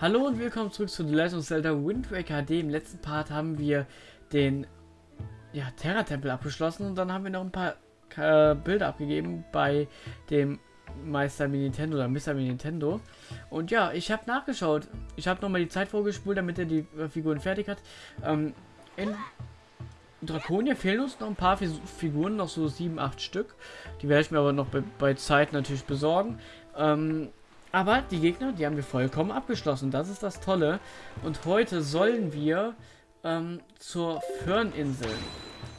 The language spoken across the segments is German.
Hallo und willkommen zurück zu The Legend of Zelda Wind Waker HD. Im letzten Part haben wir den ja, Terra-Tempel abgeschlossen und dann haben wir noch ein paar äh, Bilder abgegeben bei dem Meister Nintendo oder Mr. Nintendo. Und ja, ich habe nachgeschaut. Ich habe nochmal die Zeit vorgespult, damit er die äh, Figuren fertig hat. Ähm, in Draconia fehlen uns noch ein paar Figuren, noch so sieben, acht Stück. Die werde ich mir aber noch bei, bei Zeit natürlich besorgen. Ähm, aber die Gegner, die haben wir vollkommen abgeschlossen. Das ist das Tolle. Und heute sollen wir ähm, zur Föhrninsel.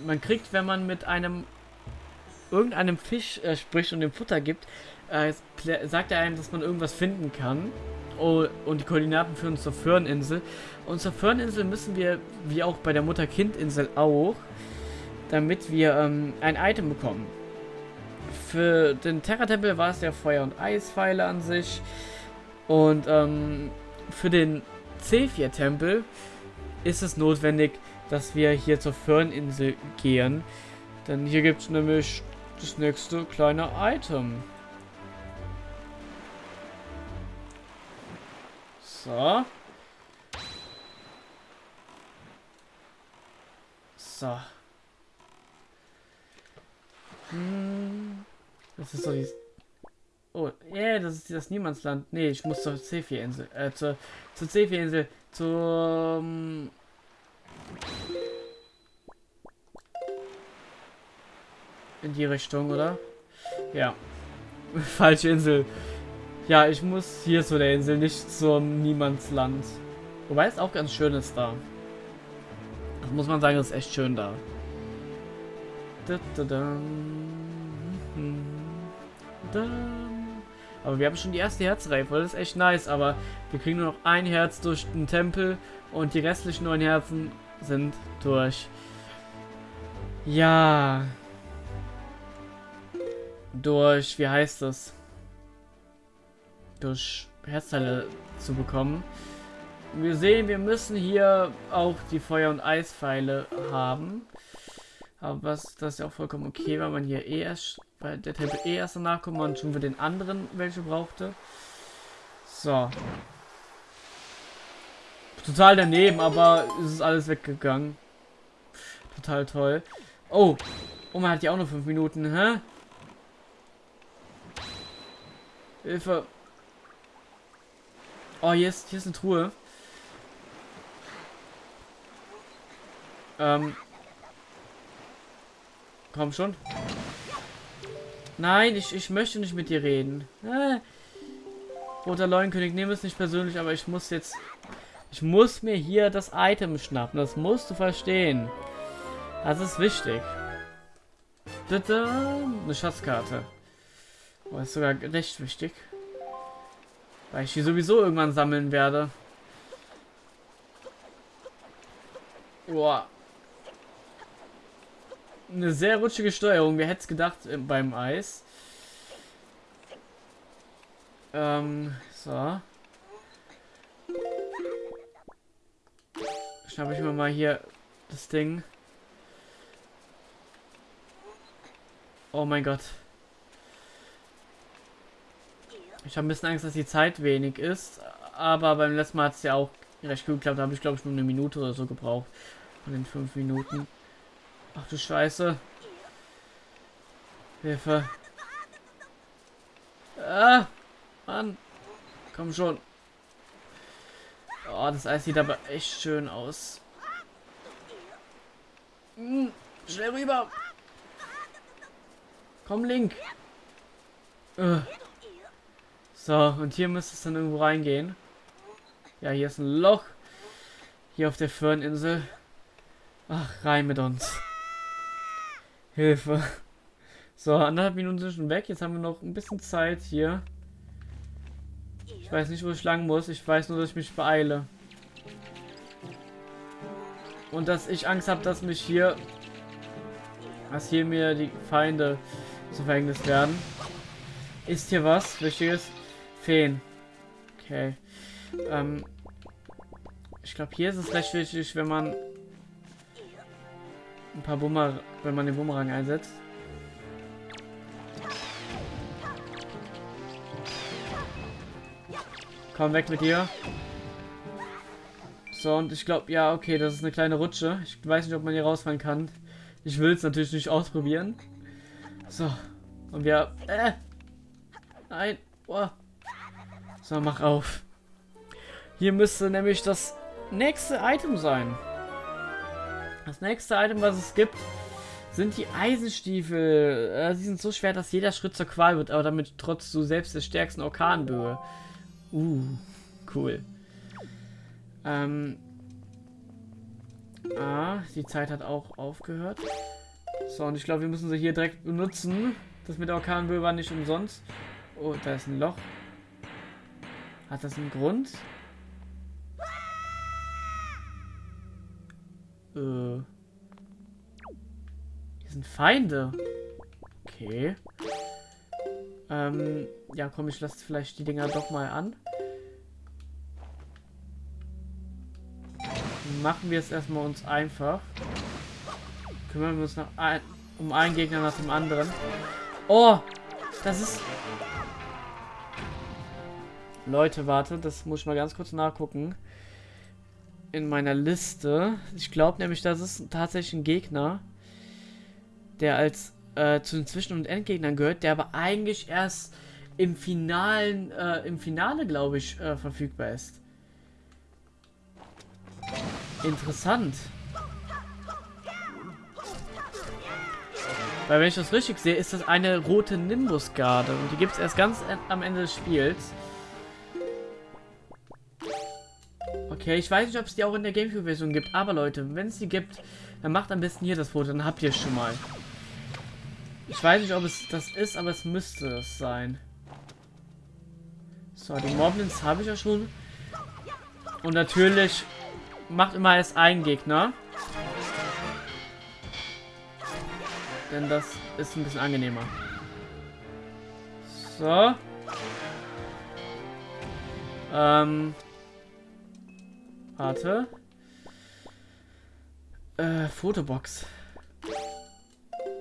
Man kriegt, wenn man mit einem irgendeinem Fisch äh, spricht und dem Futter gibt, äh, sagt er einem, dass man irgendwas finden kann. Oh, und die Koordinaten führen zur Föhrninsel. Und zur Föhrninsel müssen wir, wie auch bei der Mutter-Kind-Insel auch, damit wir ähm, ein Item bekommen. Für den Terra-Tempel war es der Feuer- und Eispfeile an sich. Und ähm, für den C4-Tempel ist es notwendig, dass wir hier zur Föhrninsel gehen. Denn hier gibt es nämlich das nächste kleine Item. So. So. Hm. Das ist doch die... Oh, yeah, das ist das Niemandsland. Nee, ich muss zur C4-Insel. Äh, zur, zur C4-Insel. Zur... In die Richtung, oder? Ja. Falsche Insel. Ja, ich muss hier zu der Insel, nicht zum Niemandsland. Wobei es auch ganz schön ist da. Das muss man sagen, ist echt schön da. Da, da, da. Aber wir haben schon die erste Herzreife, das ist echt nice, aber wir kriegen nur noch ein Herz durch den Tempel und die restlichen neun Herzen sind durch. Ja. Durch, wie heißt das? Durch Herzteile zu bekommen. Wir sehen, wir müssen hier auch die Feuer- und Eispfeile haben. Aber was, das ist ja auch vollkommen okay, weil man hier eh erst, weil der Tempel eh erst danach kommt und schon für den anderen welche brauchte. So. Total daneben, aber es ist alles weggegangen. Total toll. Oh. Oh, man hat ja auch nur fünf Minuten, hä? Hilfe. Oh, hier ist, hier ist eine Truhe. Ähm, Komm schon. Nein, ich, ich möchte nicht mit dir reden. Äh. Roter Leuenkönig, nehme es nicht persönlich, aber ich muss jetzt... Ich muss mir hier das Item schnappen. Das musst du verstehen. Das ist wichtig. Eine Schatzkarte. Oh, ist sogar recht wichtig. Weil ich die sowieso irgendwann sammeln werde. Boah eine sehr rutschige Steuerung. Wer hätte es gedacht äh, beim Eis? Ähm, so. Schnappe ich mir mal hier das Ding. Oh mein Gott. Ich habe ein bisschen Angst, dass die Zeit wenig ist. Aber beim letzten Mal hat es ja auch recht gut geklappt. Da habe ich, glaube ich, nur eine Minute oder so gebraucht. Von den fünf Minuten. Ach du Scheiße. Hilfe. Ah, Mann. Komm schon. Oh, das Eis sieht aber echt schön aus. Hm, schnell rüber. Komm, Link. Uh. So, und hier müsste es dann irgendwo reingehen. Ja, hier ist ein Loch. Hier auf der Föhrninsel. Ach, rein mit uns. Hilfe. So, anderthalb Minuten sind schon weg. Jetzt haben wir noch ein bisschen Zeit hier. Ich weiß nicht, wo ich lang muss. Ich weiß nur, dass ich mich beeile. Und dass ich Angst habe, dass mich hier... Dass hier mir die Feinde zu Verhängnis werden. Ist hier was Wichtiges? Feen. Okay. Ähm, ich glaube, hier ist es recht wichtig, wenn man ein paar Bummer, wenn man den Bumerang einsetzt. Komm weg mit dir. So, und ich glaube, ja, okay, das ist eine kleine Rutsche. Ich weiß nicht, ob man hier rausfallen kann. Ich will es natürlich nicht ausprobieren. So. Und wir... Äh, nein. Oh. So, mach auf. Hier müsste nämlich das nächste Item sein. Das nächste Item, was es gibt, sind die Eisenstiefel. Äh, sie sind so schwer, dass jeder Schritt zur Qual wird, aber damit trotz du selbst der stärksten Orkanböe. Uh, cool. Ähm. Ah, die Zeit hat auch aufgehört. So, und ich glaube, wir müssen sie hier direkt benutzen. Das mit der Orkanböe war nicht umsonst. Oh, da ist ein Loch. Hat das einen Grund? Äh. Hier sind Feinde. Okay. Ähm, ja, komm, ich lasse vielleicht die Dinger doch mal an. Machen wir es erstmal uns einfach. Kümmern wir uns ein, um einen Gegner nach dem anderen. Oh, das ist... Leute, warte, das muss ich mal ganz kurz nachgucken. In meiner Liste. Ich glaube nämlich, das ist tatsächlich ein Gegner der als äh, zu den Zwischen- und Endgegnern gehört, der aber eigentlich erst im finalen, äh, im Finale, glaube ich, äh, verfügbar ist. Interessant. Weil wenn ich das richtig sehe, ist das eine rote Nimbus-Garde. Und die gibt es erst ganz am Ende des Spiels. Okay, ich weiß nicht, ob es die auch in der Gamecube-Version gibt. Aber Leute, wenn es die gibt, dann macht am besten hier das Foto. Dann habt ihr es schon mal. Ich weiß nicht, ob es das ist, aber es müsste es sein. So, die Moblins habe ich ja schon. Und natürlich macht immer erst ein Gegner. Denn das ist ein bisschen angenehmer. So. Ähm. Warte. Äh, Fotobox.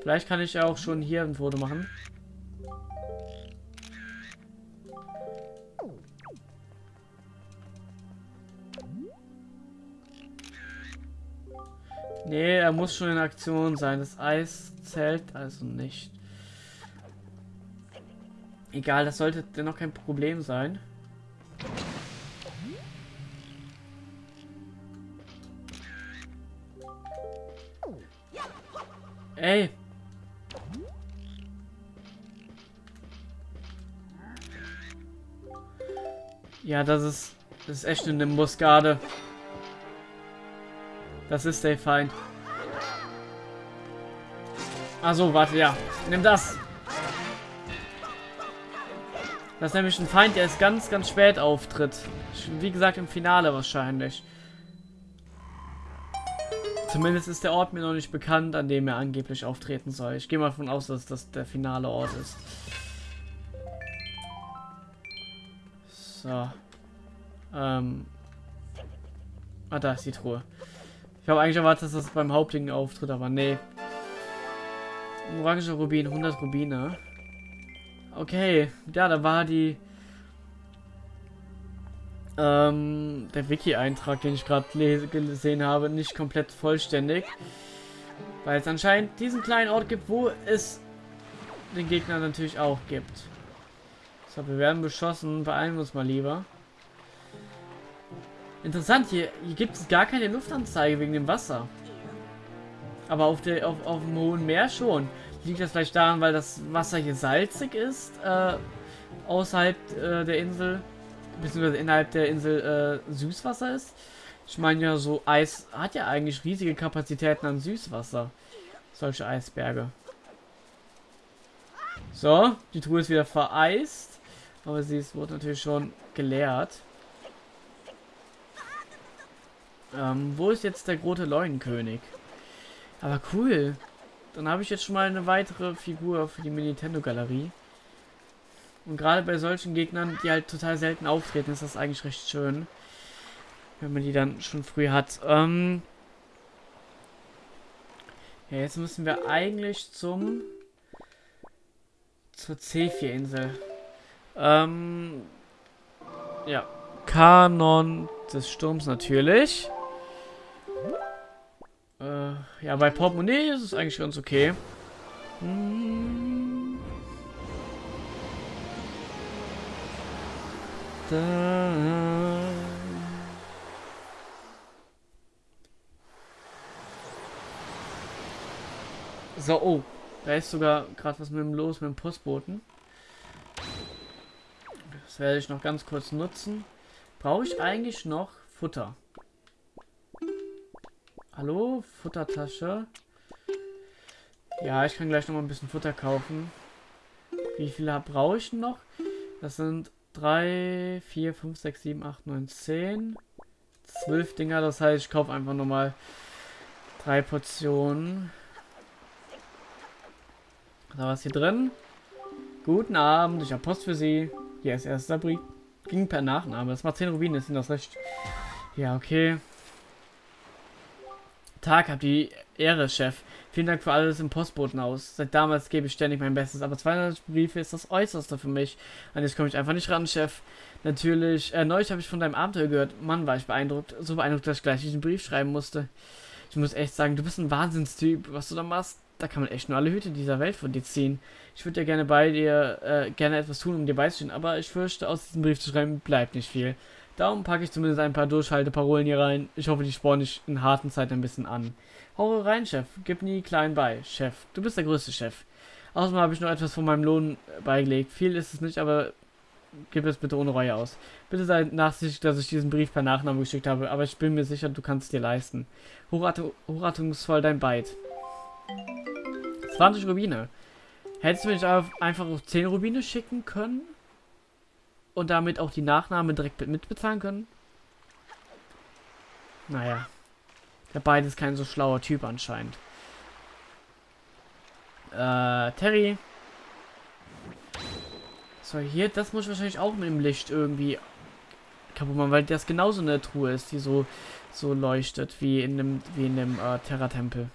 Vielleicht kann ich auch schon hier ein Foto machen. Nee, er muss schon in Aktion sein. Das Eis zählt also nicht. Egal, das sollte dennoch kein Problem sein. Ey, Ja, das ist, das ist echt eine Nimbus-Garde. Das ist der Feind. Also, warte, ja. Nimm das. Das ist nämlich ein Feind, der ist ganz, ganz spät auftritt. Wie gesagt, im Finale wahrscheinlich. Zumindest ist der Ort mir noch nicht bekannt, an dem er angeblich auftreten soll. Ich gehe mal davon aus, dass das der finale Ort ist. So. Ähm. Ah, da ist die Truhe. Ich habe eigentlich erwartet, dass das beim Hauptding auftritt, aber nee. Orange Rubin, 100 Rubine. Okay, ja, da war die... Ähm, der Wiki-Eintrag, den ich gerade gesehen habe, nicht komplett vollständig. Weil es anscheinend diesen kleinen Ort gibt, wo es den Gegner natürlich auch gibt. So, wir werden beschossen. Beeilen wir uns mal lieber. Interessant, hier, hier gibt es gar keine Luftanzeige wegen dem Wasser. Aber auf, der, auf, auf dem hohen Meer schon. Liegt das vielleicht daran, weil das Wasser hier salzig ist? Äh, außerhalb äh, der Insel, beziehungsweise innerhalb der Insel äh, Süßwasser ist? Ich meine ja, so Eis hat ja eigentlich riesige Kapazitäten an Süßwasser. Solche Eisberge. So, die Truhe ist wieder vereist. Aber sie ist, wurde natürlich schon geleert. Ähm, wo ist jetzt der große Leuenkönig? Aber cool. Dann habe ich jetzt schon mal eine weitere Figur für die Nintendo-Galerie. Und gerade bei solchen Gegnern, die halt total selten auftreten, ist das eigentlich recht schön. Wenn man die dann schon früh hat. Ähm ja, jetzt müssen wir eigentlich zum... zur C4-Insel. Ähm, ja. Kanon des Sturms natürlich. Äh, ja, bei Portemonnaie ist es eigentlich ganz okay. Hm. Da. So, oh. Da ist sogar gerade was mit dem Los, mit dem Postboten. Werde ich noch ganz kurz nutzen. Brauche ich eigentlich noch Futter? Hallo? Futtertasche. Ja, ich kann gleich noch mal ein bisschen Futter kaufen. Wie viele brauche ich noch? Das sind 3, 4, 5, 6, 7, 8, 9, 10. 12 Dinger, das heißt, ich kaufe einfach nochmal drei Portionen. Da was hier drin. Guten Abend, ich habe Post für Sie. Hier ist erster Brief. Ging per Nachname. Das macht 10 Rubine, sind das recht? Ja, okay. Tag, habt die Ehre, Chef. Vielen Dank für alles im Postbotenhaus. Seit damals gebe ich ständig mein Bestes, aber 200 Briefe ist das Äußerste für mich. An jetzt komme ich einfach nicht ran, Chef. Natürlich, äh, neulich habe ich von deinem Abenteuer gehört. Mann, war ich beeindruckt. So beeindruckt, dass ich gleich diesen Brief schreiben musste. Ich muss echt sagen, du bist ein Wahnsinnstyp. Was du da machst, da kann man echt nur alle Hüte dieser Welt von dir ziehen. Ich würde ja gerne bei dir, äh, gerne etwas tun, um dir beizustehen, aber ich fürchte, aus diesem Brief zu schreiben, bleibt nicht viel. Darum packe ich zumindest ein paar Durchhalteparolen hier rein. Ich hoffe, die spornen dich in harten Zeiten ein bisschen an. Hau rein, Chef. Gib nie klein bei. Chef, du bist der größte Chef. Außerdem habe ich noch etwas von meinem Lohn beigelegt. Viel ist es nicht, aber gib es bitte ohne Reue aus. Bitte sei nachsichtig, dass ich diesen Brief per Nachname geschickt habe, aber ich bin mir sicher, du kannst es dir leisten. Hochratungsvoll dein Byte. 20 Rubine. Hättest du mich einfach auf 10 Rubine schicken können? Und damit auch die Nachname direkt mitbezahlen können? Naja. Der beide ist kein so schlauer Typ anscheinend. Äh, Terry. So, hier, das muss ich wahrscheinlich auch mit dem Licht irgendwie kaputt machen, weil das genauso eine Truhe ist, die so, so leuchtet, wie in dem, wie in dem äh, Terra-Tempel.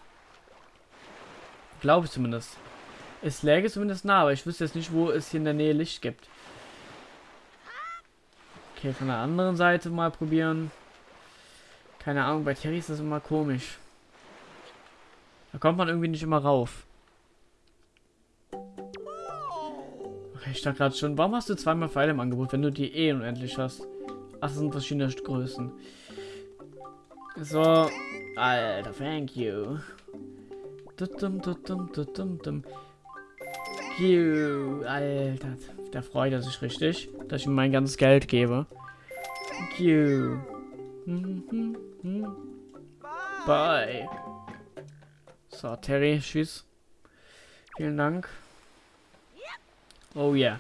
Glaube ich zumindest. Es läge zumindest nah, aber ich wüsste jetzt nicht, wo es hier in der Nähe Licht gibt. Okay, von der anderen Seite mal probieren. Keine Ahnung, bei Terry ist das immer komisch. Da kommt man irgendwie nicht immer rauf. Okay, ich dachte gerade schon, warum hast du zweimal Pfeile im Angebot, wenn du die eh unendlich hast? Ach, das sind verschiedene Größen. So. Alter, thank you. Dum, dum, dum. Alter, der freut er sich richtig, dass ich ihm mein ganzes Geld gebe. You. Bye. So, Terry, tschüss. Vielen Dank. Oh yeah.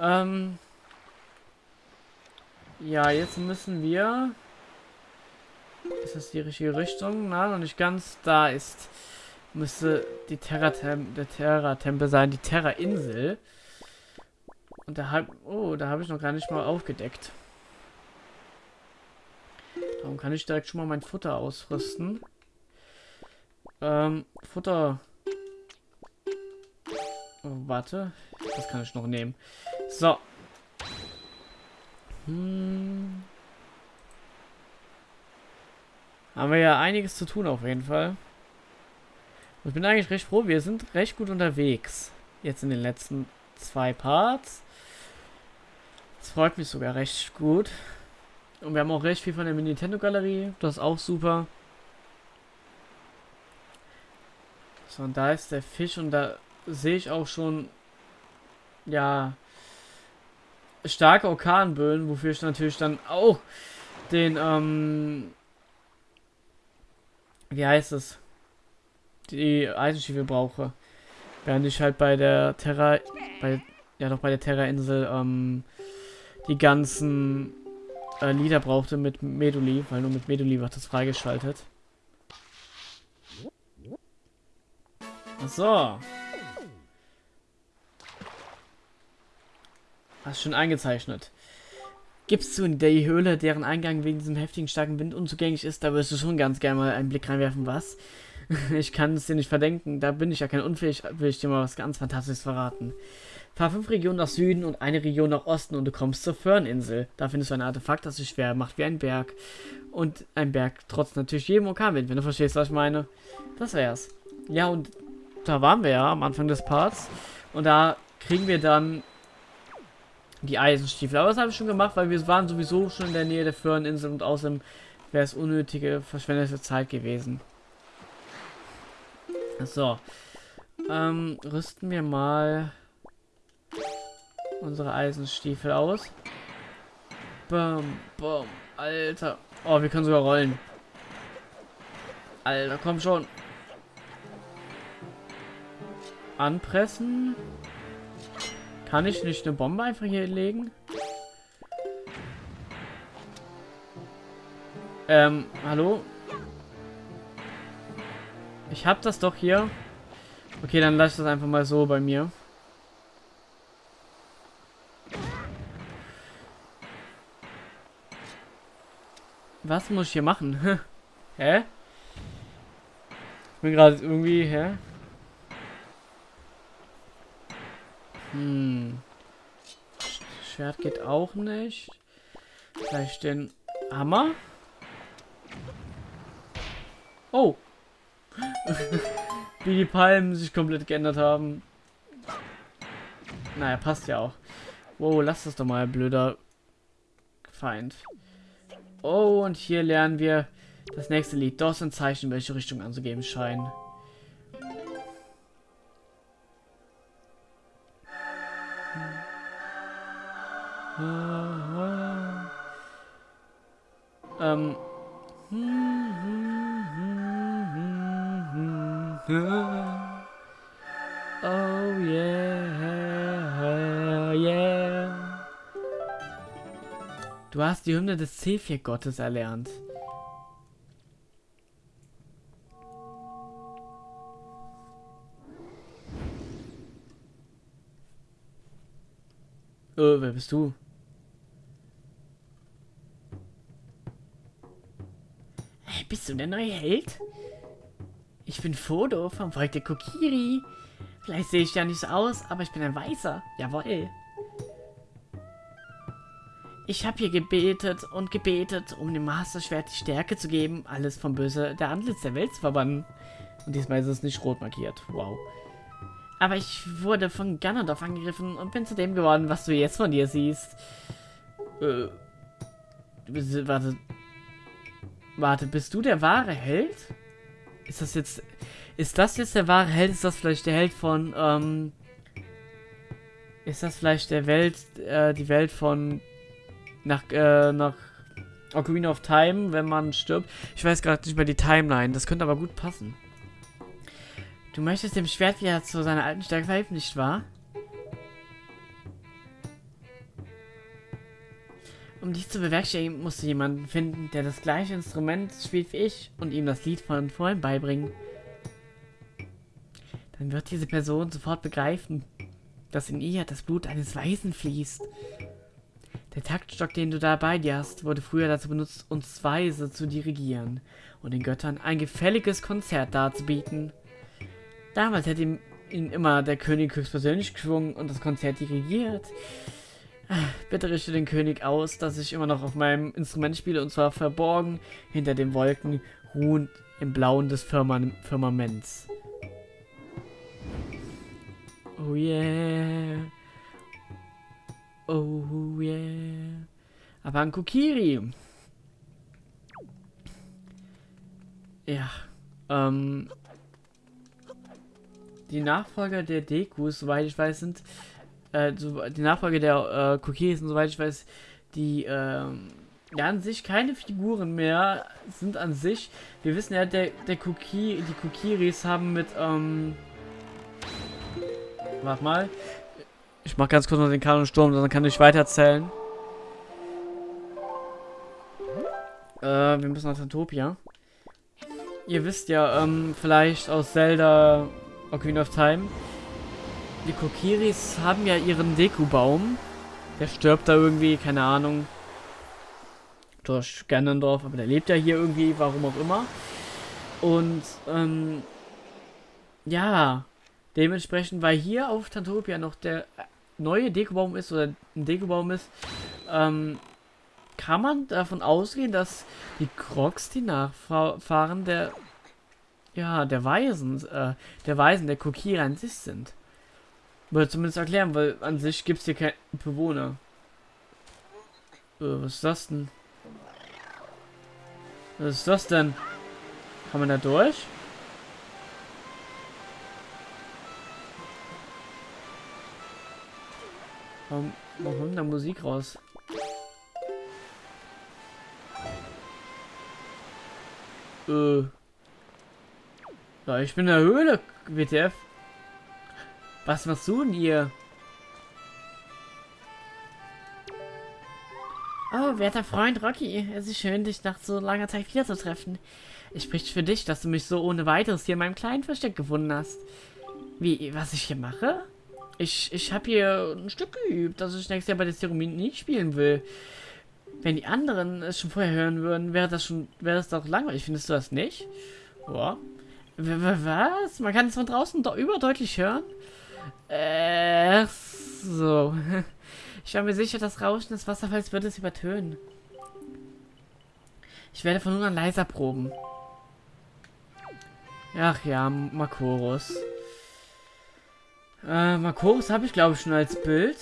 Ähm. Ja, jetzt müssen wir... Ist das die richtige Richtung? Na, noch nicht ganz. Da ist müsste die Terra der Terra-Tempel sein, die Terra-Insel. Und da hab, oh, da habe ich noch gar nicht mal aufgedeckt. Darum kann ich direkt schon mal mein Futter ausrüsten. Ähm, Futter. Oh, warte. Das kann ich noch nehmen. So. Hm. Haben wir ja einiges zu tun auf jeden Fall. Ich bin eigentlich recht froh, wir sind recht gut unterwegs. Jetzt in den letzten zwei Parts. Das freut mich sogar recht gut. Und wir haben auch recht viel von der Nintendo-Galerie. Das ist auch super. So, und da ist der Fisch und da sehe ich auch schon, ja, starke Orkanböen, wofür ich natürlich dann auch den, ähm, wie heißt es? Die Eisenstiefel brauche. Während ich halt bei der Terra, bei, ja doch bei der Terra-Insel, ähm, die ganzen äh, Lieder brauchte mit Meduli, weil nur mit Meduli wird das freigeschaltet. So. Hast schon eingezeichnet. Gibst du in der Höhle, deren Eingang wegen diesem heftigen starken Wind unzugänglich ist, da wirst du schon ganz gerne mal einen Blick reinwerfen, was? ich kann es dir nicht verdenken. Da bin ich ja kein unfähig, will ich dir mal was ganz Fantastisches verraten. Fahr fünf Regionen nach Süden und eine Region nach Osten und du kommst zur Ferninsel. Da findest du ein Artefakt, das sich schwer macht wie ein Berg. Und ein Berg trotz natürlich jedem Orkanwind, wenn du verstehst, was ich meine. Das wär's. Ja, und da waren wir ja am Anfang des Parts. Und da kriegen wir dann die Eisenstiefel. Aber das habe ich schon gemacht, weil wir waren sowieso schon in der Nähe der Föhreninsel und außerdem wäre es unnötige, verschwendete Zeit gewesen. So. Ähm, rüsten wir mal unsere Eisenstiefel aus. Bum, bum, Alter. Oh, wir können sogar rollen. Alter, komm schon. Anpressen. Kann ich nicht eine Bombe einfach hier legen? Ähm, hallo? Ich hab das doch hier. Okay, dann lass das einfach mal so bei mir. Was muss ich hier machen? hä? Ich bin gerade irgendwie, hä? Hm. Schwert geht auch nicht. Vielleicht den Hammer? Oh. Wie die Palmen sich komplett geändert haben. Naja, passt ja auch. Wow, lass das doch mal, blöder Feind. Oh, und hier lernen wir das nächste Lied. Dort sind Zeichen, welche Richtung anzugeben scheinen. Ähm. Oh yeah, yeah. Du hast die Hymne des Zephyr-Gottes erlernt. Oh, wer bist du? Hey, bist du der neue Held? Ich bin Fodo vom Volk der Kokiri. Vielleicht sehe ich ja nicht so aus, aber ich bin ein Weißer. Jawohl. Ich habe hier gebetet und gebetet, um dem Masterschwert die Stärke zu geben, alles vom Böse der Antlitz der Welt zu verbannen. Und diesmal ist es nicht rot markiert. Wow. Aber ich wurde von Ganondorf angegriffen und bin zu dem geworden, was du jetzt von dir siehst. Äh. Warte. Warte, bist du der wahre Held? Ist das jetzt. Ist das jetzt der wahre Held? Ist das vielleicht der Held von, ähm. Ist das vielleicht der Welt, äh, die Welt von nach, äh, nach Ocarina of Time, wenn man stirbt? Ich weiß gerade nicht mehr die Timeline. Das könnte aber gut passen. Du möchtest dem Schwert wieder zu seiner alten Stärke verhelfen, nicht wahr? Um dies zu bewerkstelligen, musst du jemanden finden, der das gleiche Instrument spielt wie ich und ihm das Lied von vorhin beibringen. Dann wird diese Person sofort begreifen, dass in ihr das Blut eines Weisen fließt. Der Taktstock, den du da bei dir hast, wurde früher dazu benutzt, uns Weise zu dirigieren und den Göttern ein gefälliges Konzert darzubieten. Damals hätte ihn immer der König höchstpersönlich geschwungen und das Konzert dirigiert. Bitte richte den König aus, dass ich immer noch auf meinem Instrument spiele und zwar verborgen hinter den Wolken, ruhend im Blauen des Firman Firmaments. Oh yeah. Oh yeah. Aber ein Kokiri. Ja. Ähm. Die Nachfolger der Dekus, soweit ich weiß, sind äh, so, die Nachfolge der äh, Cookies und soweit ich weiß, die ähm, ja an sich keine Figuren mehr sind an sich. Wir wissen ja, der, der Cookie, die Kokiris haben mit, ähm, warte mal, ich mach ganz kurz noch den Kanonsturm, dann kann ich weiter erzählen. Äh, wir müssen nach Tantopia. Ihr wisst ja, ähm, vielleicht aus Zelda Ocarina of Time, die Kokiris haben ja ihren Deku-Baum. Der stirbt da irgendwie, keine Ahnung. Durch Ganondorf, aber der lebt ja hier irgendwie, warum auch immer. Und, ähm, ja, dementsprechend war hier auf Tantopia noch der neue Dekobaum ist oder ein Dekobaum ist, ähm, kann man davon ausgehen, dass die Crocs die Nachfahren der ja, der Weisen, äh, der Weisen, der Kokira an sich sind. Würde zumindest erklären, weil an sich gibt es hier keine Bewohner. Äh, was ist das denn? Was ist das denn? Kann man da durch? Warum, warum kommt da Musik raus? Äh. Ja, ich bin in der Höhle, WTF. Was machst du denn hier? Oh, werter Freund Rocky, es ist schön, dich nach so langer Zeit wiederzutreffen. Es spricht für dich, dass du mich so ohne weiteres hier in meinem kleinen Versteck gefunden hast. Wie, was ich hier mache? Ich, ich habe hier ein Stück geübt, das ich nächstes Jahr bei der Zeremonie nicht spielen will. Wenn die anderen es schon vorher hören würden, wäre das schon, wäre das doch langweilig. Findest du das nicht? Ja. Was? Man kann es von draußen überdeutlich hören? Äh, so. Ich war mir sicher, das Rauschen des Wasserfalls wird es übertönen. Ich werde von nun an leiser proben. Ach ja, Makorus. Äh, Makorus habe ich glaube ich schon als Bild.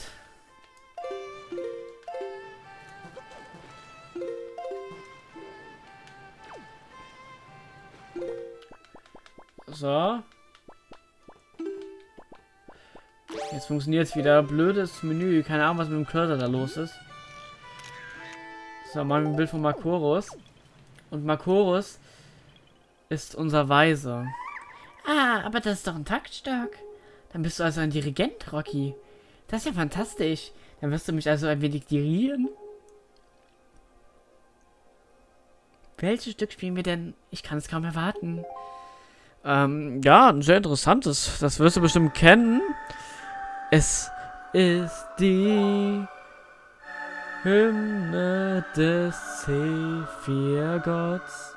So. Jetzt funktioniert es wieder. Blödes Menü. Keine Ahnung, was mit dem Cursor da los ist. So, machen wir ein Bild von Makorus. Und Makorus ist unser Weiser. Ah, aber das ist doch ein Taktstock. Dann bist du also ein Dirigent, Rocky. Das ist ja fantastisch. Dann wirst du mich also ein wenig dirigieren. Welches Stück spielen wir denn? Ich kann es kaum erwarten. Ähm, ja, ein sehr interessantes. Das wirst du bestimmt kennen. Es ist die Hymne des Sephir-Gotts.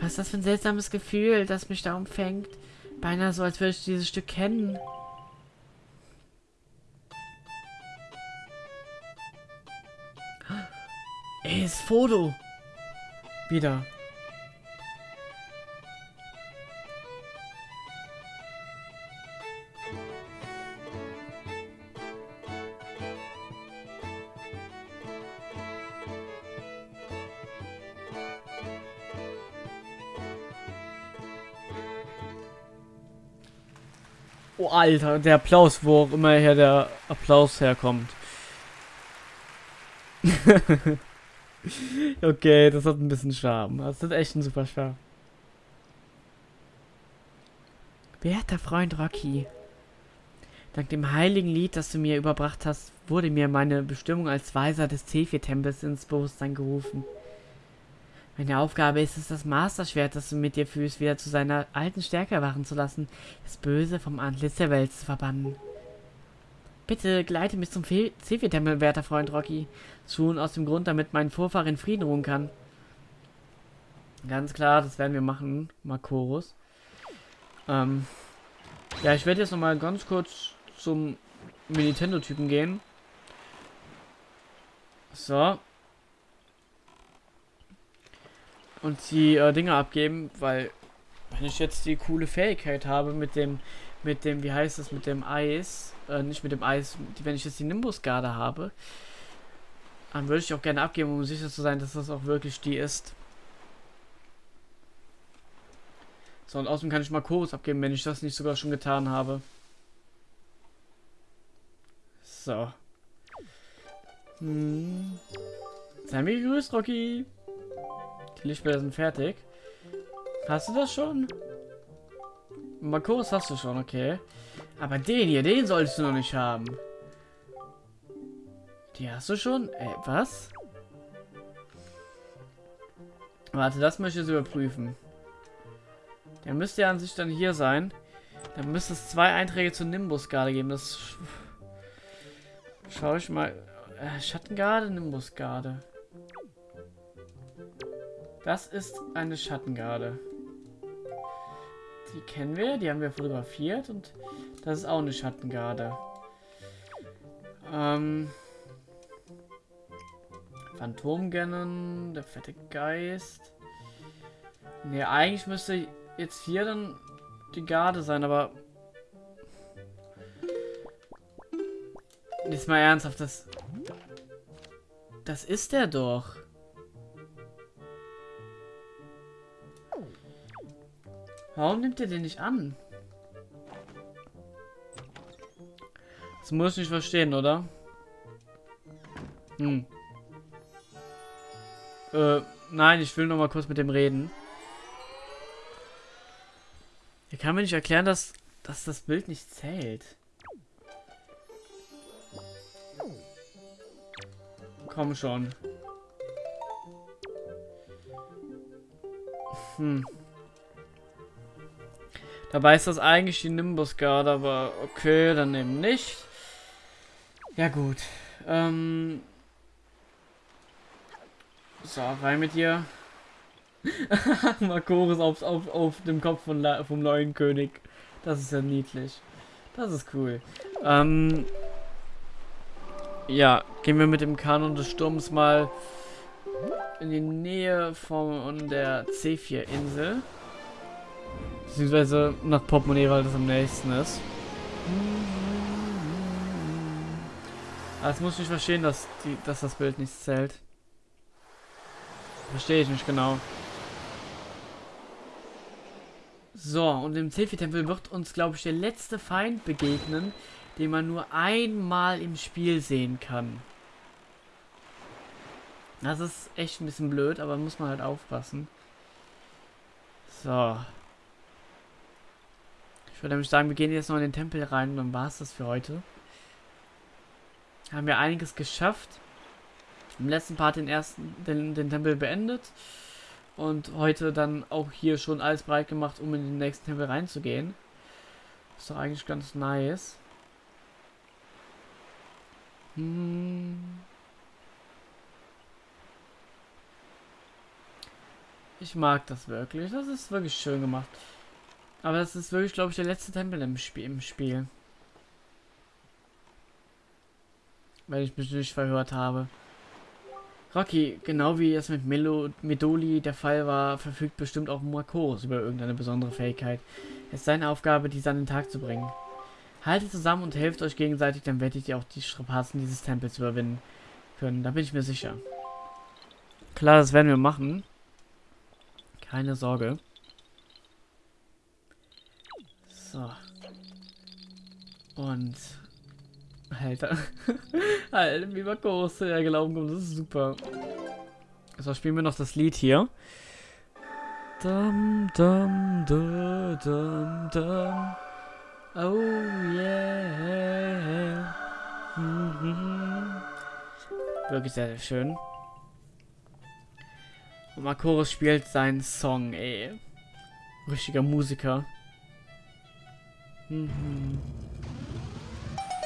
Was ist das für ein seltsames Gefühl, das mich da umfängt? Beinahe so, als würde ich dieses Stück kennen. Ey, ist Foto. Wieder. Alter, der Applaus, wo auch immer her der Applaus herkommt. okay, das hat ein bisschen Charme. Das ist echt ein super Charme. Werter Freund Rocky, dank dem heiligen Lied, das du mir überbracht hast, wurde mir meine Bestimmung als Weiser des Zephyr-Tempels ins Bewusstsein gerufen. Meine Aufgabe ist es, das Masterschwert, das du mit dir fühlst, wieder zu seiner alten Stärke erwachen zu lassen, das Böse vom Antlitz der Welt zu verbannen. Bitte gleite mich zum Zephyr-Tempel, werter Freund Rocky. Schon aus dem Grund, damit mein Vorfahr in Frieden ruhen kann. Ganz klar, das werden wir machen, Makorus. Ähm, ja, ich werde jetzt nochmal ganz kurz zum Nintendo-Typen gehen. So, und die äh, Dinge abgeben, weil wenn ich jetzt die coole Fähigkeit habe mit dem, mit dem, wie heißt es, mit dem Eis, äh, nicht mit dem Eis, wenn ich jetzt die Nimbus-Garde habe, dann würde ich auch gerne abgeben, um sicher zu sein, dass das auch wirklich die ist. So, und außerdem kann ich mal Chorus abgeben, wenn ich das nicht sogar schon getan habe. So. Hm. Sei mir gegrüßt, Rocky. Die Lichtbilder sind fertig. Hast du das schon? Makos hast du schon, okay. Aber den hier, den solltest du noch nicht haben. Die hast du schon? Ey, was? Warte, das möchte ich jetzt überprüfen. Der müsste ja an sich dann hier sein. Dann müsste es zwei Einträge zur Nimbus-Garde geben. Das schaue ich mal. Äh, Schattengarde, Nimbus-Garde. Das ist eine Schattengarde. Die kennen wir, die haben wir fotografiert und Das ist auch eine Schattengarde. Ähm. Phantomgennen, der fette Geist. Ne, eigentlich müsste jetzt hier dann die Garde sein, aber... Jetzt mal ernsthaft, das... Das ist der doch. Warum nimmt er den nicht an? Das muss ich nicht verstehen, oder? Hm. Äh, nein, ich will noch mal kurz mit dem reden. Er kann mir nicht erklären, dass, dass das Bild nicht zählt. Komm schon. Hm. Dabei ist das eigentlich die Nimbus Guard, aber okay, dann eben nicht. Ja gut. Ähm. So, rein mit dir. Makoris auf, auf, auf dem Kopf von vom neuen König. Das ist ja niedlich. Das ist cool. Ähm, ja, gehen wir mit dem Kanon des Sturms mal in die Nähe von der C4-Insel. Beziehungsweise nach Portemonnaie, weil das am nächsten ist. Das muss ich verstehen, dass, die, dass das Bild nicht zählt. Verstehe ich nicht genau. So, und im Zefi-Tempel wird uns, glaube ich, der letzte Feind begegnen, den man nur einmal im Spiel sehen kann. Das ist echt ein bisschen blöd, aber muss man halt aufpassen. So. Ich würde nämlich sagen, wir gehen jetzt noch in den Tempel rein und dann war es das für heute. Haben wir einiges geschafft. Im letzten Part den ersten, den, den Tempel beendet. Und heute dann auch hier schon alles bereit gemacht, um in den nächsten Tempel reinzugehen. Ist doch eigentlich ganz nice. Hm. Ich mag das wirklich. Das ist wirklich schön gemacht. Aber das ist wirklich, glaube ich, der letzte Tempel im, Spiel. Im Spiel. Weil ich mich nicht verhört habe. Rocky, genau wie es mit Melo Medoli der Fall war, verfügt bestimmt auch Makoros über irgendeine besondere Fähigkeit. Es ist seine Aufgabe, diese an den Tag zu bringen. Haltet zusammen und helft euch gegenseitig, dann werdet ihr auch die Strapazen dieses Tempels überwinden können. Da bin ich mir sicher. Klar, das werden wir machen. Keine Sorge. So. Und... Alter. Alter, wie Marcos der Glauben kommt, das ist super. So, spielen wir noch das Lied hier. Dum, dum, dum, dum, dum. Oh yeah. Mhm. Wirklich sehr, sehr schön. Und Makoros spielt seinen Song, ey. Richtiger Musiker. Mhm.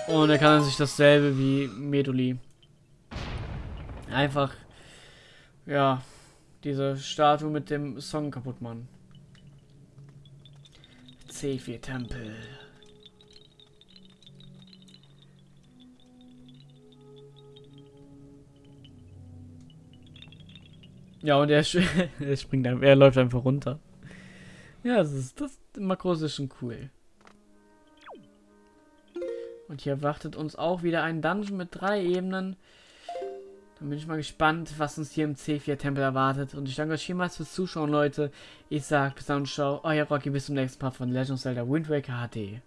Und er kann sich dasselbe wie Meduli. Einfach, ja, diese Statue mit dem Song kaputt machen. C4 Tempel. Ja, und er, er springt er läuft einfach runter. Ja, das ist, das Makros ist schon cool. Und hier wartet uns auch wieder ein Dungeon mit drei Ebenen. Dann bin ich mal gespannt, was uns hier im C4-Tempel erwartet. Und ich danke euch vielmals fürs Zuschauen, Leute. Ich sag bis dann und ciao. Euer Rocky, bis zum nächsten Part von Legend of Zelda Wind Waker HD.